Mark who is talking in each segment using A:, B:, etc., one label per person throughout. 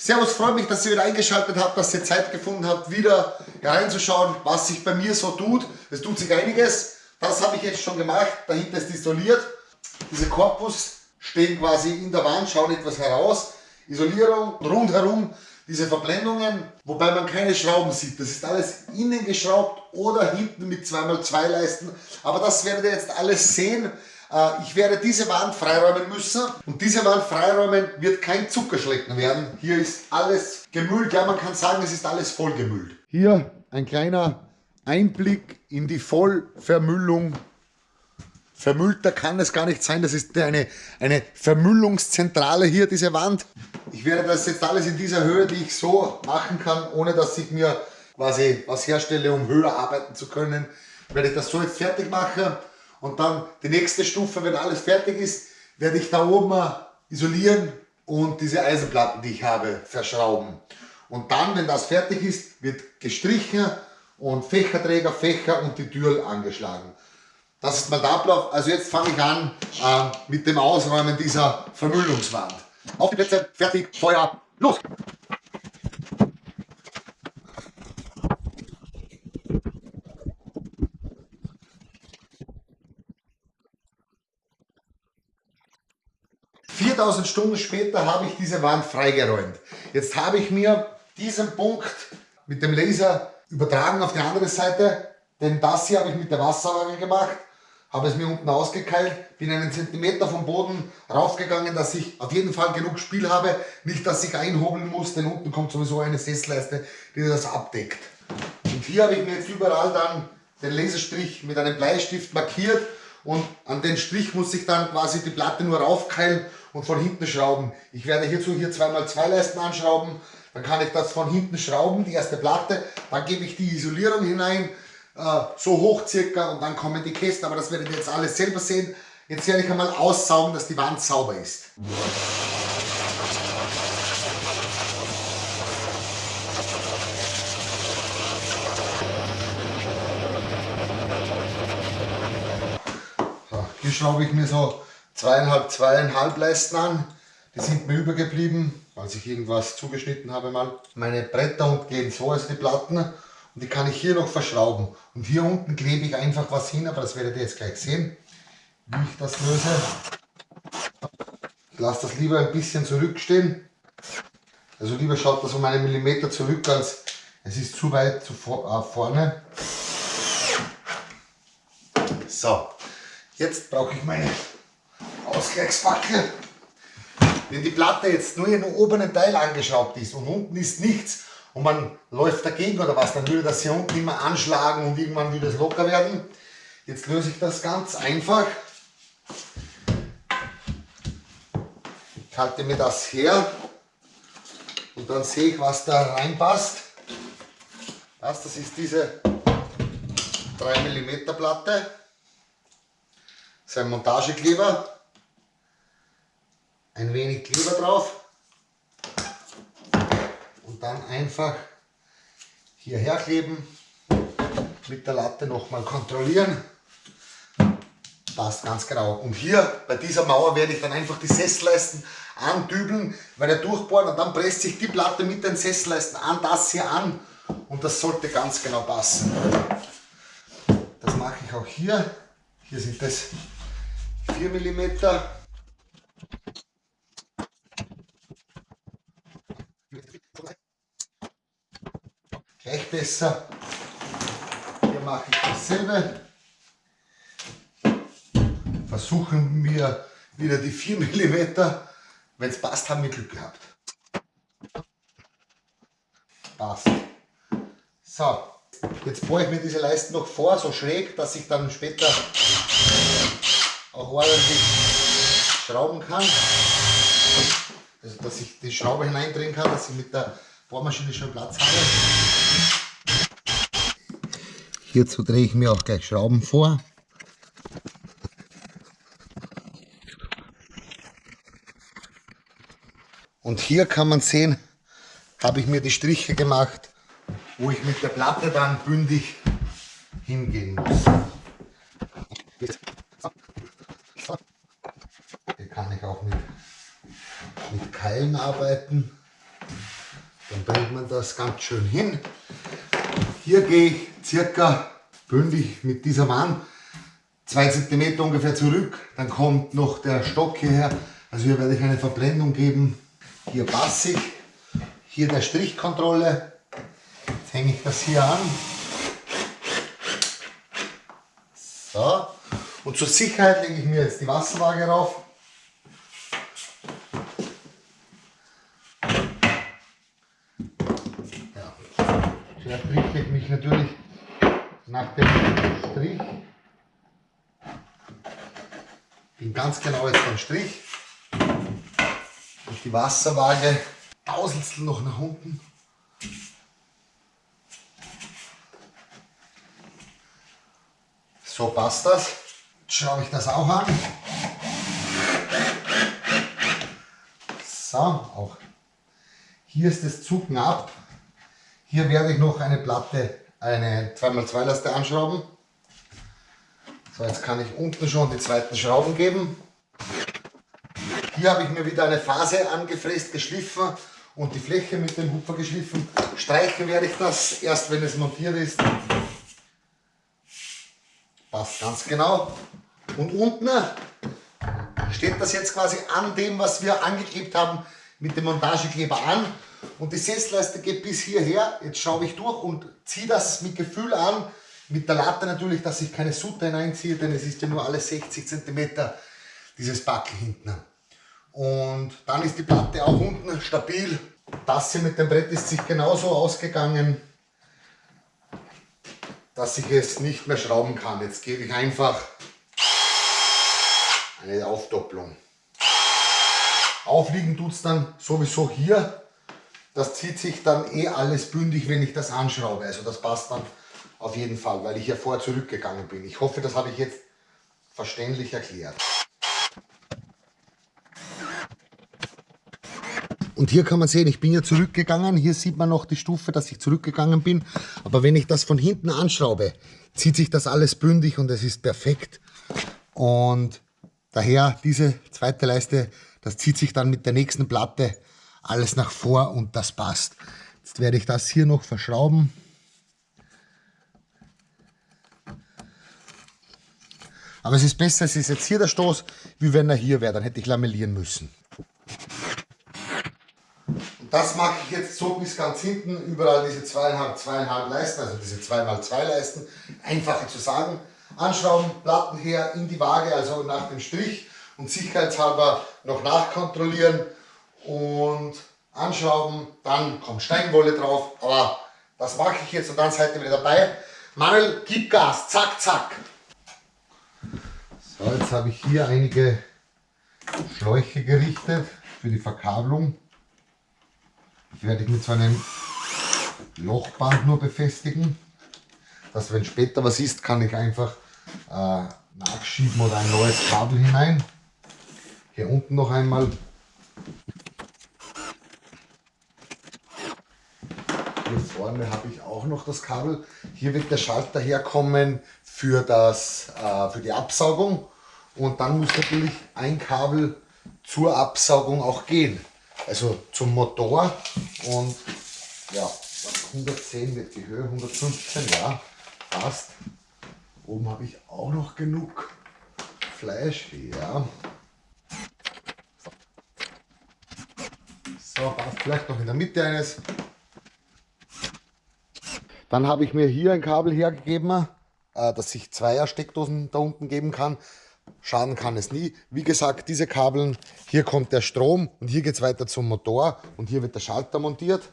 A: Servus, freut mich, dass ihr wieder eingeschaltet habt, dass ihr Zeit gefunden habt, wieder hereinzuschauen, was sich bei mir so tut. Es tut sich einiges. Das habe ich jetzt schon gemacht. Dahinter ist isoliert. Diese Korpus stehen quasi in der Wand, schauen etwas heraus. Isolierung rundherum, diese Verblendungen, wobei man keine Schrauben sieht. Das ist alles innen geschraubt oder hinten mit 2x2 Leisten. Aber das werdet ihr jetzt alles sehen. Äh, ich werde diese Wand freiräumen müssen und diese Wand freiräumen wird kein Zuckerschlecken werden. Hier ist alles gemüllt, ja man kann sagen, es ist alles vollgemüllt. Hier ein kleiner Einblick in die Vollvermüllung. Vermüllter kann es gar nicht sein, das ist eine, eine Vermüllungszentrale hier, diese Wand. Ich werde das jetzt alles in dieser Höhe, die ich so machen kann, ohne dass ich mir quasi was herstelle, um höher arbeiten zu können, werde ich das so jetzt fertig machen. Und dann die nächste Stufe, wenn alles fertig ist, werde ich da oben isolieren und diese Eisenplatten, die ich habe, verschrauben. Und dann, wenn das fertig ist, wird gestrichen und Fächerträger, Fächer und die Tür angeschlagen. Das ist mein Ablauf. Also jetzt fange ich an äh, mit dem Ausräumen dieser Vermüllungswand. Auf die Plätze, fertig, Feuer, los! 4000 Stunden später habe ich diese Wand freigeräumt. Jetzt habe ich mir diesen Punkt mit dem Laser übertragen auf die andere Seite, denn das hier habe ich mit der Wasserwaage gemacht, habe es mir unten ausgekeilt, bin einen Zentimeter vom Boden raufgegangen, dass ich auf jeden Fall genug Spiel habe, nicht dass ich einhobeln muss, denn unten kommt sowieso eine Sessleiste, die das abdeckt. Und hier habe ich mir jetzt überall dann den Laserstrich mit einem Bleistift markiert und an den Strich muss ich dann quasi die Platte nur raufkeilen und von hinten schrauben. Ich werde hierzu hier zweimal zwei Leisten anschrauben, dann kann ich das von hinten schrauben, die erste Platte, dann gebe ich die Isolierung hinein, äh, so hoch circa und dann kommen die Kästen, aber das werdet ihr jetzt alles selber sehen. Jetzt werde ich einmal aussaugen, dass die Wand sauber ist. Hier schraube ich mir so zweieinhalb, zweieinhalb Leisten an. Die sind mir übergeblieben, weil ich irgendwas zugeschnitten habe mal. Meine Bretter gehen so, also die Platten. Und die kann ich hier noch verschrauben. Und hier unten klebe ich einfach was hin, aber das werdet ihr jetzt gleich sehen, wie ich das löse. Ich lasse das lieber ein bisschen zurückstehen. Also lieber schaut das um einen Millimeter zurück, als es ist zu weit zu äh, vorne. So, jetzt brauche ich meine Ausgleichsbacke. Wenn die Platte jetzt nur in den oberen Teil angeschraubt ist und unten ist nichts und man läuft dagegen oder was, dann würde das hier unten immer anschlagen und irgendwann würde es locker werden. Jetzt löse ich das ganz einfach. Ich halte mir das her und dann sehe ich, was da reinpasst. Das, das ist diese 3 mm Platte. Das ist ein Montagekleber ein wenig Kleber drauf und dann einfach hierher kleben, mit der Latte nochmal kontrollieren. Passt ganz genau. Und hier bei dieser Mauer werde ich dann einfach die Sessleisten andübeln, weil er durchbohren und dann presst sich die Platte mit den Sessleisten an das hier an und das sollte ganz genau passen. Das mache ich auch hier. Hier sind das 4 mm besser. Hier mache ich dasselbe. Versuchen wir wieder die 4 mm. Wenn es passt, haben wir Glück gehabt. Passt. So, jetzt bohre ich mir diese Leisten noch vor, so schräg, dass ich dann später auch ordentlich schrauben kann. Also, dass ich die Schraube hineindrehen kann, dass ich mit der Bohrmaschine schon Platz habe. Hierzu drehe ich mir auch gleich Schrauben vor. Und hier kann man sehen, habe ich mir die Striche gemacht, wo ich mit der Platte dann bündig hingehen muss. Hier kann ich auch mit, mit Keilen arbeiten. Dann bringt man das ganz schön hin. Hier gehe ich circa bündig mit dieser Mann 2 cm ungefähr zurück. Dann kommt noch der Stock hierher. Also hier werde ich eine Verblendung geben. Hier passe ich. Hier der Strichkontrolle. Jetzt hänge ich das hier an. So. Und zur Sicherheit lege ich mir jetzt die Wasserwaage rauf. Ja. Zuerst richte ich mich natürlich nach dem Strich. Bin ganz genau jetzt am Strich. Und die Wasserwaage tausendstel noch nach unten. So passt das. Jetzt schraube ich das auch an. So, auch hier ist das Zucken ab. Hier werde ich noch eine Platte, eine 2x2 Laste anschrauben. So, jetzt kann ich unten schon die zweiten Schrauben geben. Hier habe ich mir wieder eine Phase angefräst, geschliffen und die Fläche mit dem Hupfer geschliffen. Streichen werde ich das erst, wenn es montiert ist. Passt ganz genau. Und unten steht das jetzt quasi an dem, was wir angeklebt haben, mit dem Montagekleber an. Und die Sessleiste geht bis hierher. Jetzt schaue ich durch und ziehe das mit Gefühl an. Mit der Latte natürlich, dass ich keine Sutte hineinziehe, denn es ist ja nur alle 60 cm dieses Backel hinten. Und dann ist die Platte auch unten stabil. Das hier mit dem Brett ist sich genauso ausgegangen dass ich es nicht mehr schrauben kann. Jetzt gebe ich einfach eine Aufdopplung. Aufliegen tut es dann sowieso hier. Das zieht sich dann eh alles bündig, wenn ich das anschraube. Also das passt dann auf jeden Fall, weil ich ja vorher zurückgegangen bin. Ich hoffe, das habe ich jetzt verständlich erklärt. Und hier kann man sehen, ich bin ja zurückgegangen. Hier sieht man noch die Stufe, dass ich zurückgegangen bin. Aber wenn ich das von hinten anschraube, zieht sich das alles bündig und es ist perfekt. Und daher diese zweite Leiste, das zieht sich dann mit der nächsten Platte alles nach vor und das passt. Jetzt werde ich das hier noch verschrauben. Aber es ist besser, es ist jetzt hier der Stoß, wie wenn er hier wäre. Dann hätte ich lamellieren müssen. Das mache ich jetzt so bis ganz hinten, überall diese zweieinhalb, zweieinhalb Leisten, also diese 2x2 Leisten, einfacher zu sagen. Anschrauben, Platten her, in die Waage, also nach dem Strich und sicherheitshalber noch nachkontrollieren und anschrauben, dann kommt Steinwolle drauf, aber das mache ich jetzt und dann seid ihr wieder dabei. Manuel, gib Gas, zack, zack. So, jetzt habe ich hier einige Schläuche gerichtet für die Verkabelung. Die werde ich mit so einem Lochband nur befestigen, dass wenn später was ist, kann ich einfach äh, nachschieben oder ein neues Kabel hinein. Hier unten noch einmal. Hier vorne habe ich auch noch das Kabel. Hier wird der Schalter herkommen für, das, äh, für die Absaugung und dann muss natürlich ein Kabel zur Absaugung auch gehen also zum Motor und ja, 110 wird die Höhe, 115, ja, passt. Oben habe ich auch noch genug Fleisch, ja. So, passt vielleicht noch in der Mitte eines. Dann habe ich mir hier ein Kabel hergegeben, äh, dass ich zweier Steckdosen da unten geben kann. Schaden kann es nie. Wie gesagt, diese Kabeln, hier kommt der Strom und hier geht es weiter zum Motor und hier wird der Schalter montiert.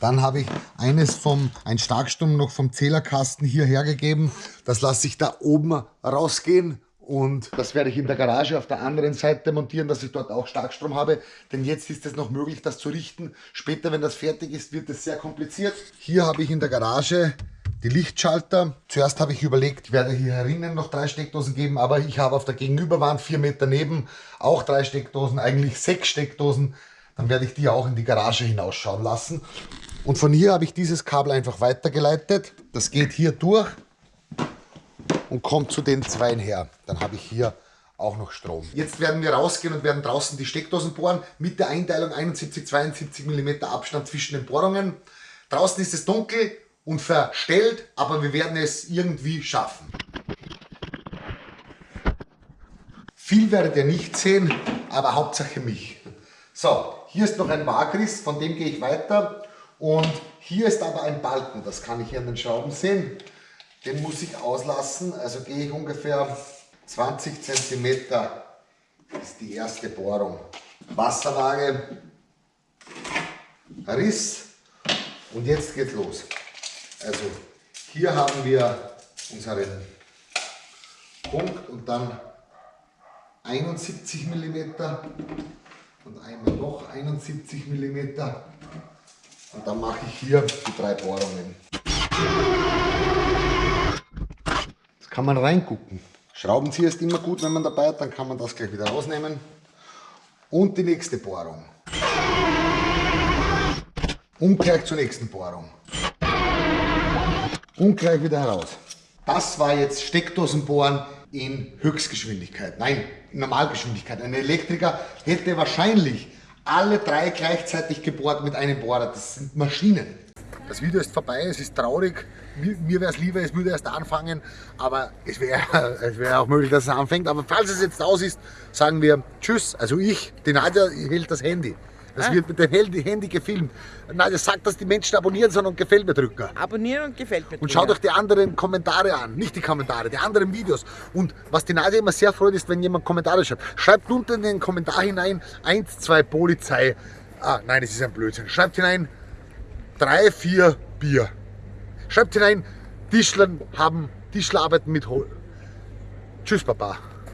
A: Dann habe ich eines vom, ein Starkstrom noch vom Zählerkasten hier hergegeben. Das lasse ich da oben rausgehen und das werde ich in der Garage auf der anderen Seite montieren, dass ich dort auch Starkstrom habe. Denn jetzt ist es noch möglich, das zu richten. Später, wenn das fertig ist, wird es sehr kompliziert. Hier habe ich in der Garage die Lichtschalter. Zuerst habe ich überlegt, ich werde hier herinnen noch drei Steckdosen geben, aber ich habe auf der Gegenüberwand vier Meter neben auch drei Steckdosen, eigentlich sechs Steckdosen. Dann werde ich die auch in die Garage hinausschauen lassen. Und von hier habe ich dieses Kabel einfach weitergeleitet. Das geht hier durch und kommt zu den Zweien her. Dann habe ich hier auch noch Strom. Jetzt werden wir rausgehen und werden draußen die Steckdosen bohren mit der Einteilung 71, 72 mm Abstand zwischen den Bohrungen. Draußen ist es dunkel und verstellt, aber wir werden es irgendwie schaffen. Viel werdet ihr nicht sehen, aber Hauptsache mich. So, hier ist noch ein Wagriss, von dem gehe ich weiter. Und hier ist aber ein Balken, das kann ich hier an den Schrauben sehen. Den muss ich auslassen, also gehe ich ungefähr 20 cm, ist die erste Bohrung. Wasserwaage, Riss und jetzt geht's los. Also hier haben wir unseren Punkt und dann 71 mm und einmal noch 71 mm und dann mache ich hier die drei Bohrungen. Kann man reingucken. Schraubenzieher ist immer gut, wenn man dabei hat, dann kann man das gleich wieder rausnehmen. Und die nächste Bohrung. Und gleich zur nächsten Bohrung. Und gleich wieder heraus. Das war jetzt Steckdosenbohren in Höchstgeschwindigkeit. Nein, in Normalgeschwindigkeit. Ein Elektriker hätte wahrscheinlich alle drei gleichzeitig gebohrt mit einem Bohrer. Das sind Maschinen. Das Video ist vorbei, es ist traurig. Mir, mir wäre es lieber, es würde erst anfangen, aber es wäre es wär auch möglich, dass es anfängt. Aber falls es jetzt aus ist, sagen wir Tschüss. Also ich, die Nadja hält das Handy. Das ah. wird mit dem Handy gefilmt. Nadja sagt, dass die Menschen abonnieren sollen und gefällt mir drücken.
B: Abonnieren und gefällt mir
A: drücken. Und schaut euch die anderen Kommentare an, nicht die Kommentare, die anderen Videos. Und was die Nadja immer sehr freut, ist, wenn jemand Kommentare schreibt. Schreibt unten in den Kommentar hinein 1, 2 Polizei. Ah, nein, es ist ein Blödsinn. Schreibt hinein drei, vier Bier. Schreibt hinein, Tischler haben, Tischler arbeiten mit Hol. Tschüss, Papa.